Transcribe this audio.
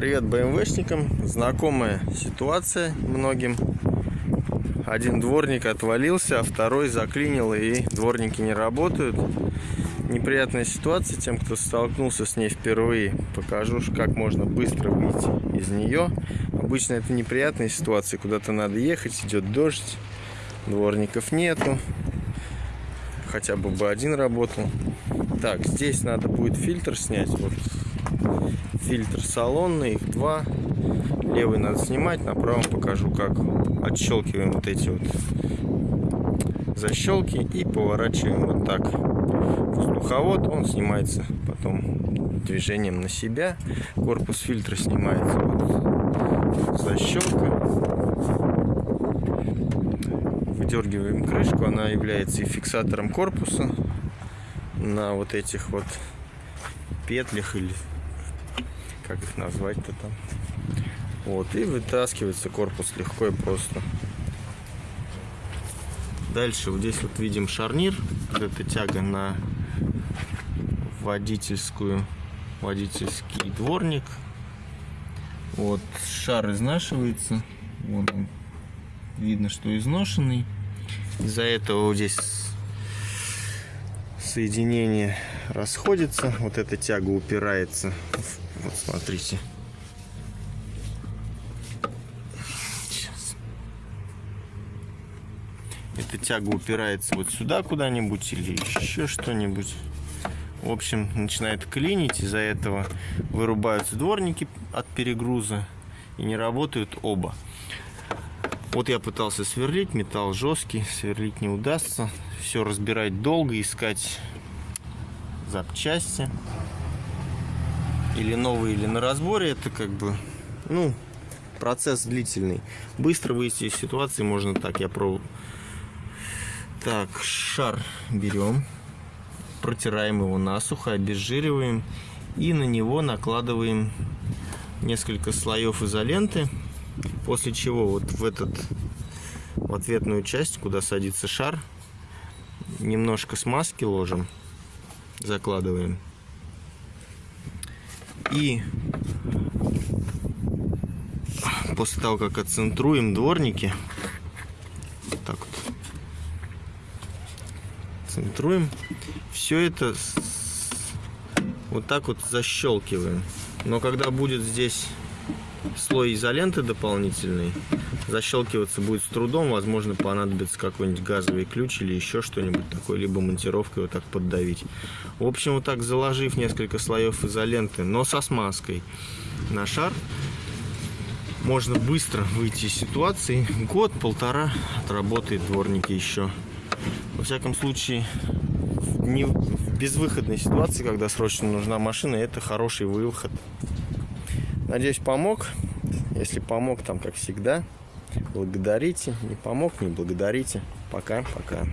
Привет БМВшникам. Знакомая ситуация многим. Один дворник отвалился, а второй заклинил, и дворники не работают. Неприятная ситуация тем, кто столкнулся с ней впервые. Покажу, как можно быстро выйти из нее. Обычно это неприятная ситуация, куда-то надо ехать, идет дождь, дворников нету. Хотя бы бы один работал. Так, здесь надо будет фильтр снять. Вот фильтр салонный, их два. Левый надо снимать, на правом покажу, как отщелкиваем вот эти вот защелки и поворачиваем вот так. Воздуховод, он снимается потом движением на себя. Корпус фильтра снимается вот защелка. Выдергиваем крышку, она является и фиксатором корпуса на вот этих вот петлях или как их назвать-то там. Вот, и вытаскивается корпус легко и просто. Дальше вот здесь вот видим шарнир. Эта тяга на водительскую, водительский дворник. Вот шар изнашивается. Вот он. Видно, что изношенный. Из-за этого вот здесь соединение расходится. Вот эта тяга упирается в вот смотрите. Сейчас. Эта тяга упирается вот сюда куда-нибудь или еще что-нибудь. В общем, начинает клинить, из-за этого вырубаются дворники от перегруза и не работают оба. Вот я пытался сверлить, металл жесткий, сверлить не удастся. Все разбирать долго, искать запчасти или новый, или на разборе, это как бы, ну, процесс длительный. Быстро выйти из ситуации можно так, я пробую. Так, шар берем, протираем его насухо, обезжириваем и на него накладываем несколько слоев изоленты, после чего вот в этот в ответную часть, куда садится шар, немножко смазки ложим, закладываем и после того, как отцентруем дворники, так вот, центруем, все это вот так вот защелкиваем. Но когда будет здесь слой изоленты дополнительный, защелкиваться будет с трудом, возможно понадобится какой-нибудь газовый ключ или еще что-нибудь такое, либо монтировкой вот так поддавить. В общем, вот так заложив несколько слоев изоленты, но со смазкой на шар, можно быстро выйти из ситуации. Год-полтора отработает дворники еще. Во всяком случае, в, не, в безвыходной ситуации, когда срочно нужна машина, это хороший выход. Надеюсь, помог. Если помог, там, как всегда, благодарите. Не помог, не благодарите. Пока-пока.